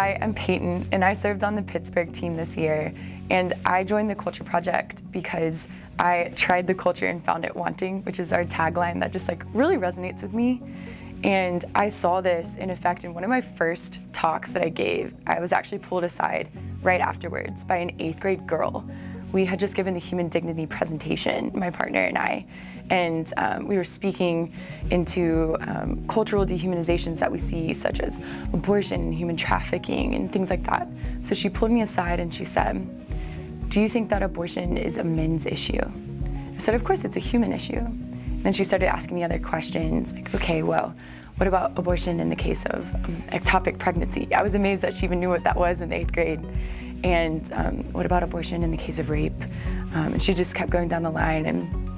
Hi, I'm Peyton, and I served on the Pittsburgh team this year. And I joined the Culture Project because I tried the culture and found it wanting, which is our tagline that just like really resonates with me. And I saw this in effect in one of my first talks that I gave. I was actually pulled aside right afterwards by an eighth grade girl we had just given the human dignity presentation, my partner and I, and um, we were speaking into um, cultural dehumanizations that we see, such as abortion human trafficking and things like that. So she pulled me aside and she said, do you think that abortion is a men's issue? I said, of course it's a human issue. And then she started asking me other questions, like, okay, well, what about abortion in the case of um, ectopic pregnancy? I was amazed that she even knew what that was in eighth grade. And um, what about abortion in the case of rape? Um, and she just kept going down the line. And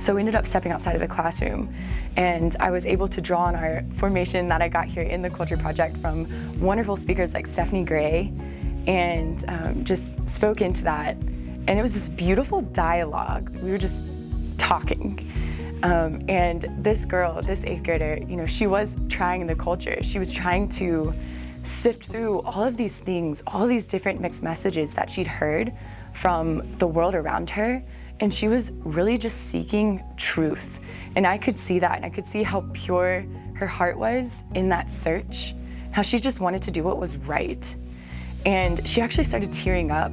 so we ended up stepping outside of the classroom. And I was able to draw on our formation that I got here in the Culture Project from wonderful speakers like Stephanie Gray and um, just spoke into that. And it was this beautiful dialogue. We were just talking. Um, and this girl, this eighth grader, you know, she was trying the culture. She was trying to sift through all of these things, all these different mixed messages that she'd heard from the world around her. And she was really just seeking truth. And I could see that, and I could see how pure her heart was in that search, how she just wanted to do what was right. And she actually started tearing up.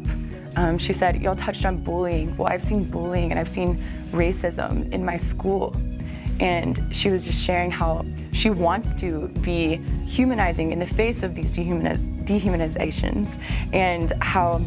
Um, she said, y'all touched on bullying. Well, I've seen bullying and I've seen racism in my school and she was just sharing how she wants to be humanizing in the face of these dehumanizations and how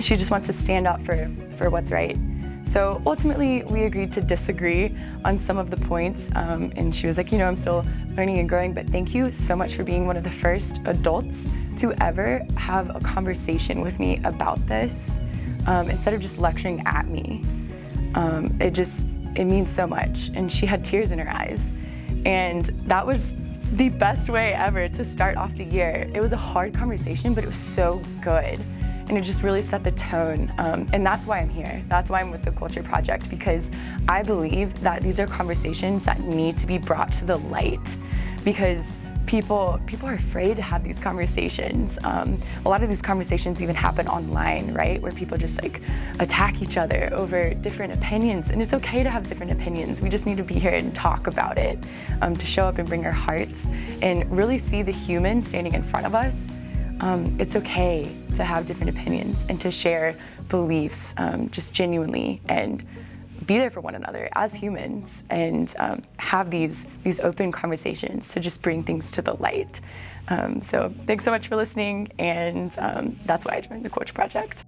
she just wants to stand up for, for what's right. So ultimately, we agreed to disagree on some of the points, um, and she was like, you know, I'm still learning and growing, but thank you so much for being one of the first adults to ever have a conversation with me about this um, instead of just lecturing at me. Um, it just it means so much. And she had tears in her eyes. And that was the best way ever to start off the year. It was a hard conversation, but it was so good. And it just really set the tone. Um, and that's why I'm here. That's why I'm with the Culture Project, because I believe that these are conversations that need to be brought to the light. Because people people are afraid to have these conversations. Um, a lot of these conversations even happen online, right? Where people just like attack each other over different opinions. And it's okay to have different opinions. We just need to be here and talk about it, um, to show up and bring our hearts and really see the human standing in front of us. Um, it's okay to have different opinions and to share beliefs um, just genuinely and be there for one another as humans and um, have these, these open conversations to just bring things to the light. Um, so thanks so much for listening, and um, that's why I joined the Culture Project.